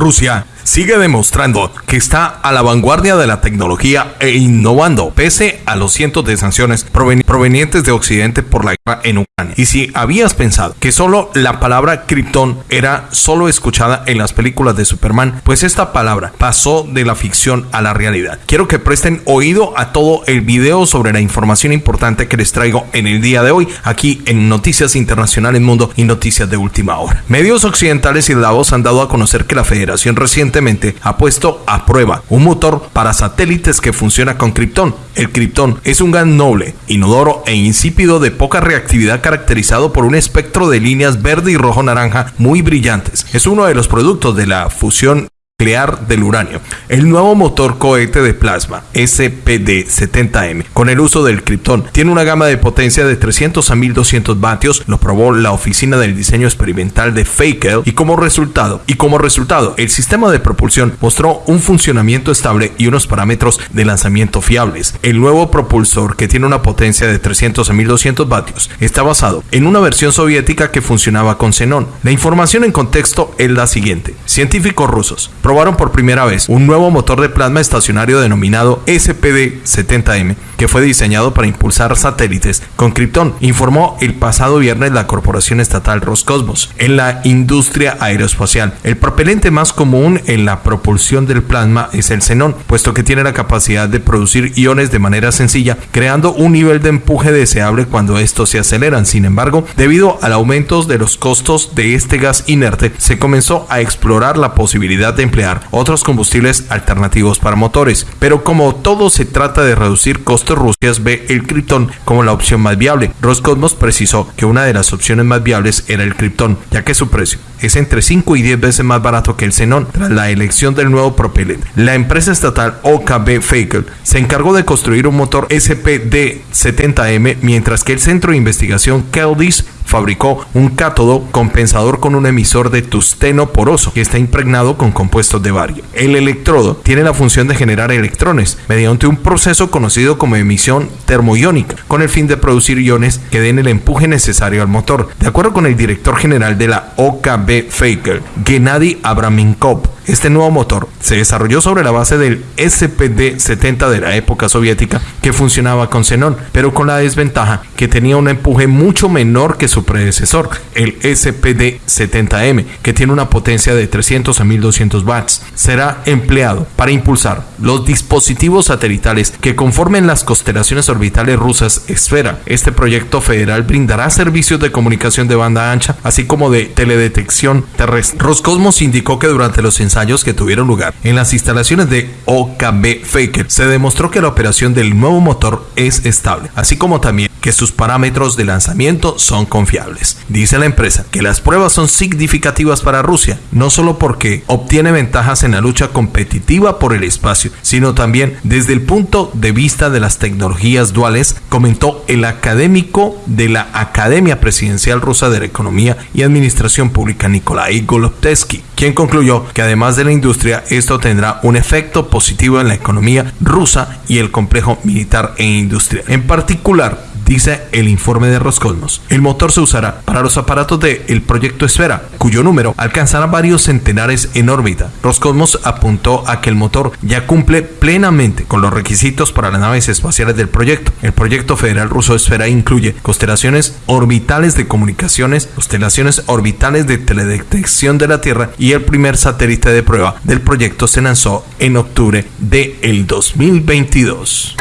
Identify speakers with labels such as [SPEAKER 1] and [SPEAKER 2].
[SPEAKER 1] Rusia sigue demostrando que está a la vanguardia de la tecnología e innovando pese a los cientos de sanciones provenientes de Occidente por la guerra en Ucrania. Y si habías pensado que solo la palabra Krypton era solo escuchada en las películas de Superman, pues esta palabra pasó de la ficción a la realidad. Quiero que presten oído a todo el video sobre la información importante que les traigo en el día de hoy aquí en Noticias Internacionales Mundo y Noticias de Última Hora. Medios occidentales y Davos han dado a conocer que la Federación reciente ha puesto a prueba un motor para satélites que funciona con Krypton. El Krypton es un gas noble, inodoro e insípido de poca reactividad caracterizado por un espectro de líneas verde y rojo naranja muy brillantes. Es uno de los productos de la fusión nuclear del uranio. El nuevo motor cohete de plasma SPD-70M con el uso del criptón tiene una gama de potencia de 300 a 1200 vatios, lo probó la oficina del diseño experimental de Fakel y como resultado, y como resultado, el sistema de propulsión mostró un funcionamiento estable y unos parámetros de lanzamiento fiables. El nuevo propulsor que tiene una potencia de 300 a 1200 vatios está basado en una versión soviética que funcionaba con xenón. La información en contexto es la siguiente. Científicos rusos probaron por primera vez un nuevo motor de plasma estacionario denominado SPD-70M, que fue diseñado para impulsar satélites con Krypton, informó el pasado viernes la corporación estatal Roscosmos. En la industria aeroespacial, el propelente más común en la propulsión del plasma es el xenón, puesto que tiene la capacidad de producir iones de manera sencilla, creando un nivel de empuje deseable cuando estos se aceleran. Sin embargo, debido al aumento de los costos de este gas inerte, se comenzó a explorar la posibilidad de emplear otros combustibles alternativos para motores. Pero como todo se trata de reducir costos, Rusia ve el Krypton como la opción más viable. Roscosmos precisó que una de las opciones más viables era el Krypton, ya que su precio es entre 5 y 10 veces más barato que el xenón tras la elección del nuevo propelente. La empresa estatal OKB Fakel se encargó de construir un motor SPD-70M, mientras que el centro de investigación Keldis fabricó un cátodo compensador con un emisor de tusteno poroso que está impregnado con compuestos de bario. El electrodo tiene la función de generar electrones mediante un proceso conocido como emisión termoiónica, con el fin de producir iones que den el empuje necesario al motor. De acuerdo con el director general de la OKB Faker, Gennady Abraminkov, este nuevo motor se desarrolló sobre la base del SPD-70 de la época soviética que funcionaba con xenón, pero con la desventaja que tenía un empuje mucho menor que su predecesor, el SPD-70M, que tiene una potencia de 300 a 1200 watts. Será empleado para impulsar los dispositivos satelitales que conformen las constelaciones orbitales rusas Esfera. Este proyecto federal brindará servicios de comunicación de banda ancha, así como de teledetección terrestre. Roscosmos indicó que durante los ensayos que tuvieron lugar en las instalaciones de OKB Faker, se demostró que la operación del nuevo motor es estable, así como también que sus parámetros de lanzamiento son confiables. Dice la empresa que las pruebas son significativas para Rusia, no solo porque obtiene ventajas en la lucha competitiva por el espacio, sino también desde el punto de vista de las tecnologías duales, comentó el académico de la Academia Presidencial Rusa de la Economía y Administración Pública Nikolai Golubtsky, quien concluyó que además de la industria, esto tendrá un efecto positivo en la economía rusa y el complejo militar e industrial. En particular, dice el informe de Roscosmos. El motor se usará para los aparatos del el proyecto Esfera, cuyo número alcanzará varios centenares en órbita. Roscosmos apuntó a que el motor ya cumple plenamente con los requisitos para las naves espaciales del proyecto. El proyecto federal ruso Esfera incluye constelaciones orbitales de comunicaciones, constelaciones orbitales de teledetección de la Tierra y el primer satélite de prueba del proyecto se lanzó en octubre del 2022.